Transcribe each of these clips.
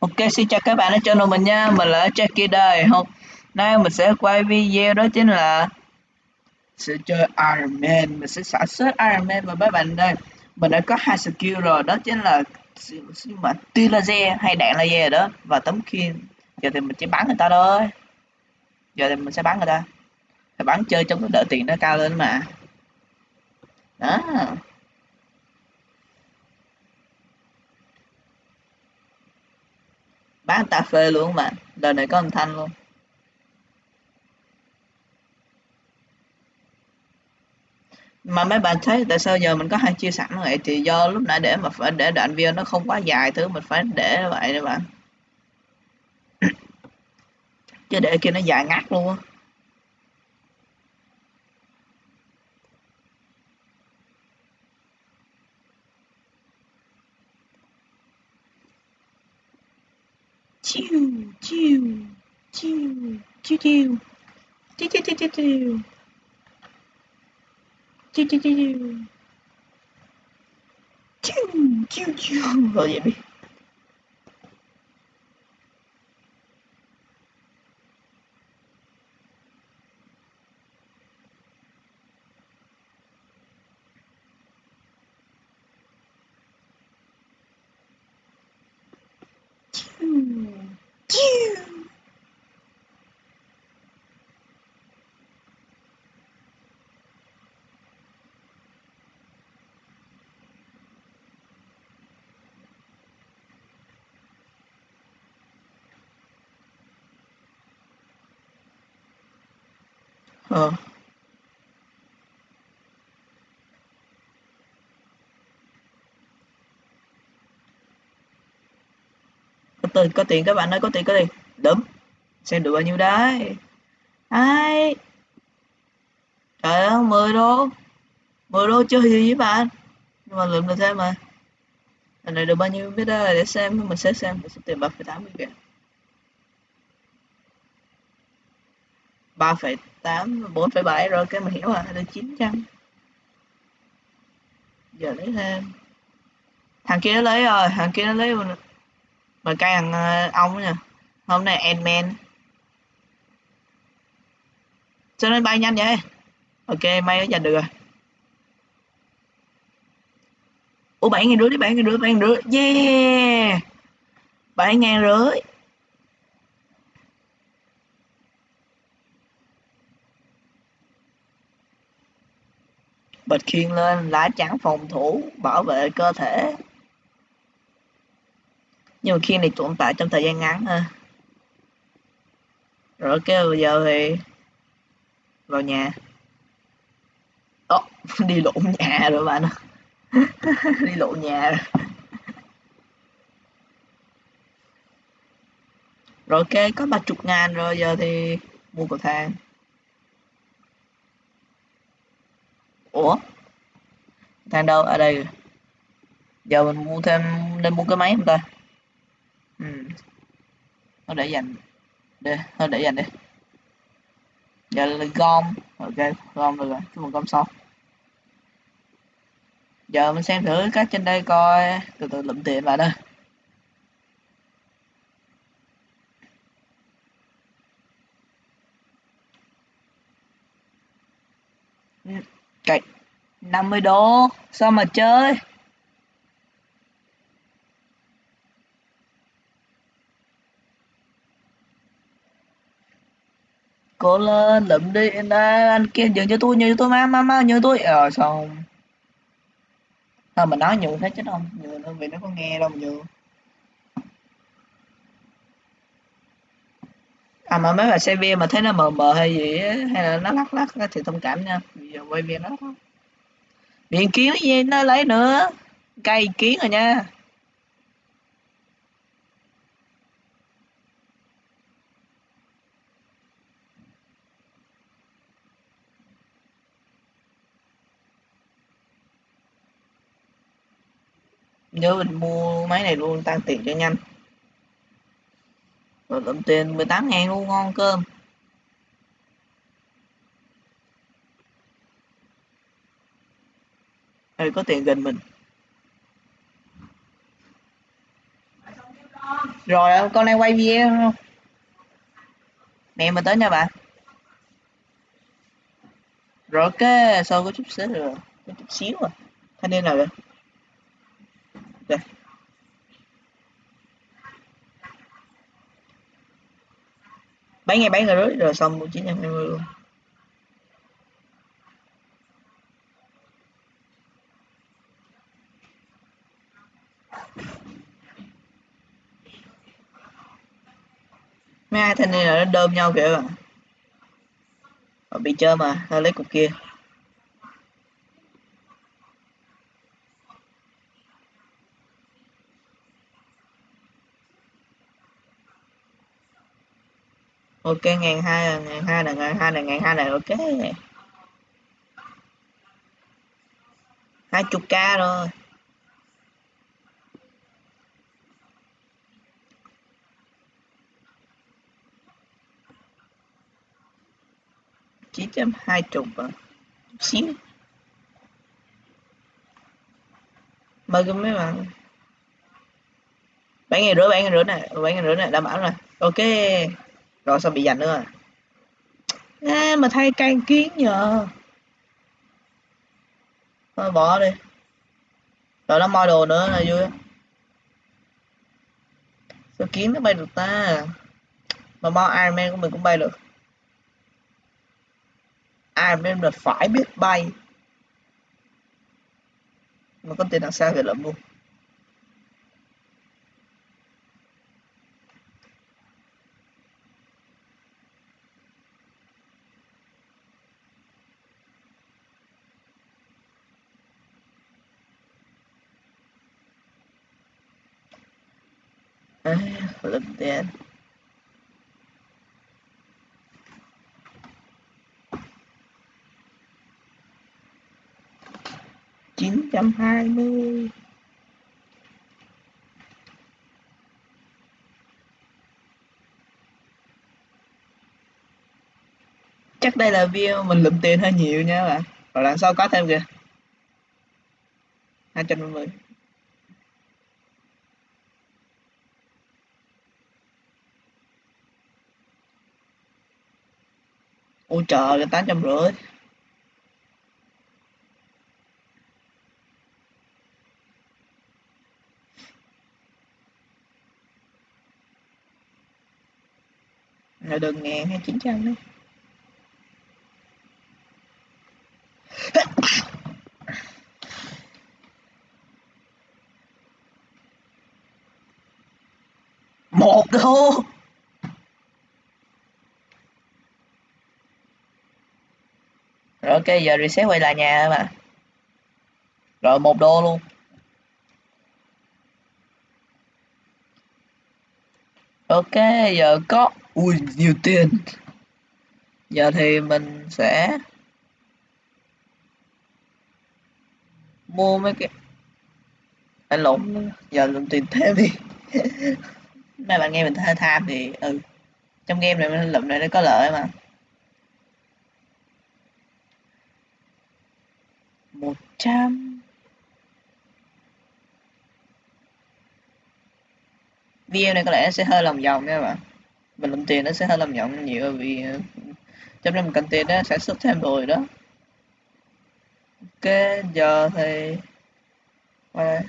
Ok, xin chào các bạn ở channel mình nha, mình là Jackie đây Hôm nay mình sẽ quay video đó chính là sẽ chơi Iron Man, mình sẽ sản xuất Iron Man và mấy bạn đây. Mình đã có hai skill rồi, đó chính là mà tia laser hay đạn laser đó. Và tấm khiên. Giờ thì mình chỉ bắn người ta thôi. Giờ thì mình sẽ bắn người ta. Phải bắn chơi trong cái đợi tiền nó cao lên mà. Đó. Bán cà phê luôn mà. Đời này có âm thanh luôn. Mà mấy bạn thấy tại sao giờ mình có hai chia sẵn vậy? Thì do lúc nãy để mà phải để đoạn video nó không quá dài thứ, mình phải để vậy các bạn chứ để kia nó dài ngắt luôn á chiu chiu chiu chiu chiu chiu. chiu chiu chiu chiu chiu chiu chiu chiu chiu chiu rồi vậy đi ờ. Có tiền có tiền các bạn ơi có tiền có tiền đúng. Xem được bao nhiêu đấy. Ai? Trời ơi, mười đô. Mười đô chơi gì với bạn? Nhưng mà lượm được thêm mà. Lần này được bao nhiêu? Biết đó để xem, mình sẽ xem. Mình sẽ tiền ba phẩy tám mươi kìa. Ba phẩy tám, bốn phẩy bảy rồi, cái mình hiểu rồi là chín trăm. Giờ lấy thêm. Thằng kia nó lấy rồi, thằng kia nó lấy mà cái thằng ờ, ông nha. Hôm nay admin cho nên bay nhanh vậy? Ok, may nó giành được rồi. Ủa, bảy ngàn rưỡi đi, bảy ngàn rưỡi, bảy ngàn rưỡi. Yeah! Bảy ngàn rưỡi. Bật khiên lên lá chắn phòng thủ bảo vệ cơ thể. Nhưng mà khiên này tồn tại trong thời gian ngắn ha. Rồi ok bây giờ thì vào nhà. Ồ, đi lộn nhà rồi bạn đi lộn nhà rồi. Rồi ok có ba chục ngàn rồi giờ thì mua cầu thang. Ủa? Thang đâu? Ở đây. Giờ mình mua thêm nên mua cái máy không ta? Ừ. nó để dành. Đi, nó để dành đi. Giờ là gom. Ok gom được rồi. Chúng mình gom xong. Giờ mình xem thử các trên đây coi. Từ từ lụm tiền vào đây. Cậy 50 đô, Sao mà chơi? Cố lên lụm đi anh kia, nhường cho tôi, nhường cho tôi, má má má, nhường tôi. Ờ xong. Thôi mà nói nhường thế chứ không nhường đâu vì nó có nghe đâu nhường. À mà mấy bà xe bia mà thấy nó mờ mờ hay gì á, hay là nó lắc lắc đó, thì thông cảm nha. Bây giờ quay video nó thôi. Kiến gì nó lấy nữa? Cây kiến rồi nha. Nhớ mình mua máy này luôn tăng tiền cho nhanh rồi lượm tiền 18 ngàn luôn ngon cơm. Đây có tiền gần mình. Rồi con đang quay video không? Mẹ mình tới nha bạn rồi ok sau có chút xíu rồi. Có chút xíu rồi, thanh niên nào vậy? Okay. Bảy ngày bảy rồi rồi, xong một chín trăm hai mươi luôn. Mấy hai thanh niên là nó đơm nhau kìa bạn ờ, bị chơi mà nó lấy cục kia. Ok ngàn hai ngàn hai là ngàn hai là ngàn hai là ok. Hai chục k rồi. Chín trăm hai chục à? Xíu. Mời cái mấy bạn. Bảy ngày rưỡi, bảy ngày rưỡi này, bảy ngày rưỡi này, đảm bảo rồi. Ok rồi sao bị giành nữa? À, mà thay can kiến nhờ. Thôi bỏ đi. Rồi nó moi đồ nữa là vui. Sao kiến nó bay được ta? Mà mo Iron Man của mình cũng bay được. Iron Man là phải biết bay. Mà con tiền đằng sau thì lắm luôn à, lên that chín trăm hai mươi. Chắc đây là view mình lụm tiền hơi nhiều nha bạn. Rồi làm sau có thêm kìa? hai trăm năm mươi. Ôi trời tám trăm rưỡi. Là đường ngàn hay chín trăm đấy. Một đô rồi ok giờ reset quay lại nhà mà rồi một đô luôn. Ok, giờ có, ui, nhiều tiền. Giờ thì mình sẽ mua mấy cái anh lộn, giờ dùng tiền thêm đi. Mấy bạn nghe mình hơi tham thì ừ. Trong game này mình lụm này nó có lợi mà một trăm. Video này có lẽ sẽ hơi lòng vòng nha bạn. Mình lụm tiền nó sẽ hơi lòng vòng nhiều vì ờ, trong năm mình cần tiền đó sản xuất thêm rồi đó. Ok giờ thì à,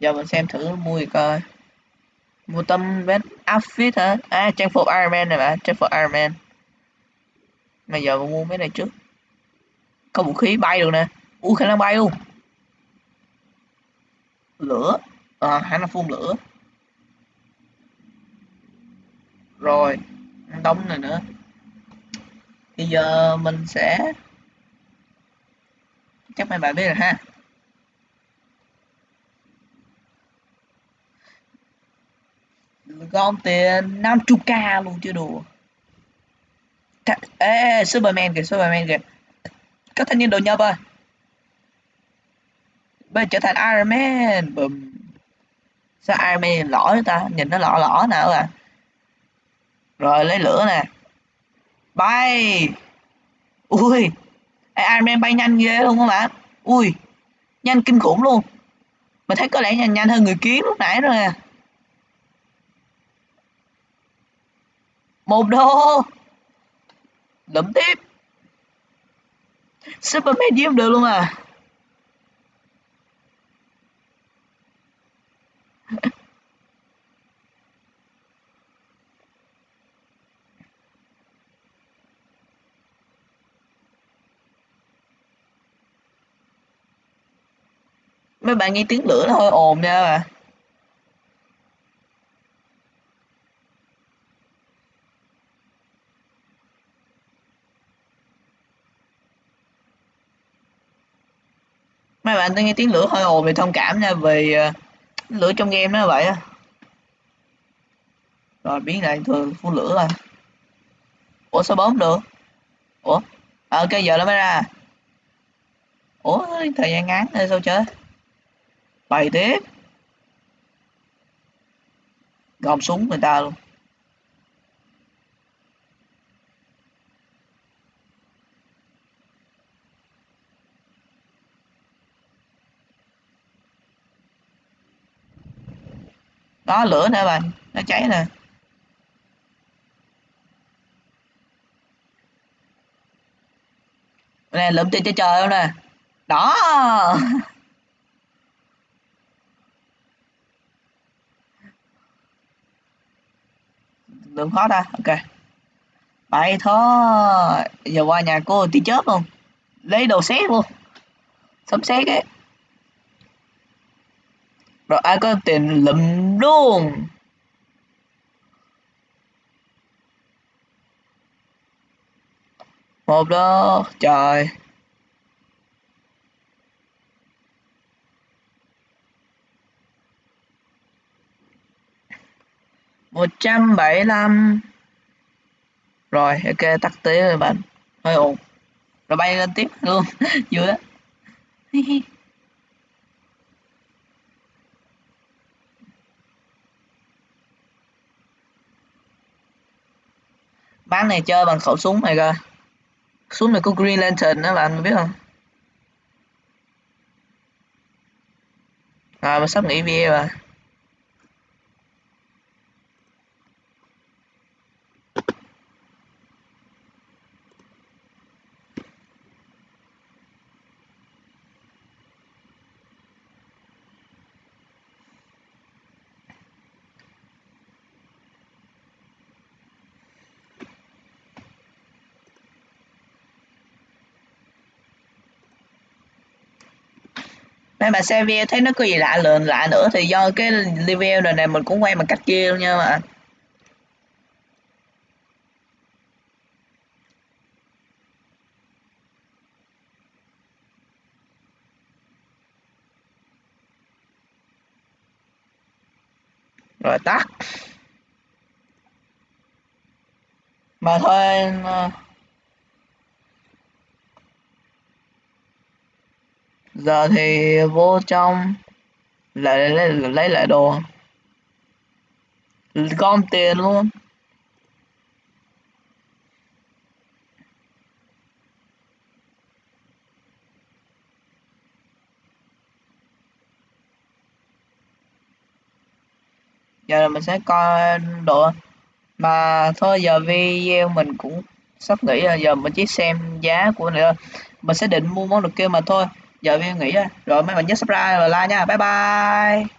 giờ mình xem thử mua gì coi. Mua tâm vest outfit hả? À trang phục Iron Man này bạn trang phục Iron Man mà giờ mình mua mấy này trước. Có vũ khí bay được nè. Ui khả năng bay luôn. Lửa. À, khả năng phun lửa. Rồi đóng này nữa. Bây giờ mình sẽ chắc mấy bạn biết rồi ha. Gom tiền 50k luôn chưa đùa ê Superman kìa Superman kìa. Các thanh niên đồ nhập ơi bây trở thành Iron Man, bùm. Sao Iron Man lỏ ta? Nhìn nó lỏ lỏ nào à rồi, lấy lửa nè. Bay! Ui! Iron Man bay nhanh ghê luôn các bạn. Ui! Nhanh kinh khủng luôn. Mình thấy có lẽ nhanh nhanh hơn người kiến lúc nãy rồi à một đô! Đấm tiếp. Super medium được luôn à? Mấy bạn nghe tiếng lửa nó hơi ồn nha. mà mấy bạn nghe tiếng lửa hơi ồn thì thông cảm nha vì uh, ờ, lửa trong game nó vậy á. Rồi biến lại thường phun lửa rồi. Ủa sao bấm được? Ủa? Ờ, à, ok giờ nó mới ra à? ủa thời gian ngắn hay sao chơi bày tiếp. Gom súng người ta luôn. Đó, lửa nè bạn nó cháy nè nè, lượm tiền cho trời không nè? Đó Lượm khó ta. Ok. Vậy thôi. Giờ qua nhà cô tí chớp luôn. Lấy đồ xét luôn. Sấm xét ấy rồi ai có tiền lụm luôn. Một đó, trời. Một trăm bảy lăm. Rồi, ok, tắt tí rồi bạn. Hơi ổn rồi bay lên tiếp luôn. Vui á bán này chơi bằng khẩu súng này cơ. Súng này có green lantern đó bạn biết không? À mình sắp nghỉ video rồi. Nên mà xe video thấy nó có gì lạ lượn lạ nữa thì do cái level này này mình cũng quay bằng cách kia luôn nha mà. Rồi tắt. Mà thôi ờ, giờ thì vô trong lại lấy, lấy lại đồ. Gom tiền luôn. Giờ mình sẽ coi đồ. Mà thôi giờ video mình cũng sắp nghỉ rồi. Giờ mình chỉ xem giá của này thôi. Mình sẽ định mua món đồ kia mà thôi giờ em nghỉ rồi rồi mấy bạn nhớ subscribe và like nha. Bye bye.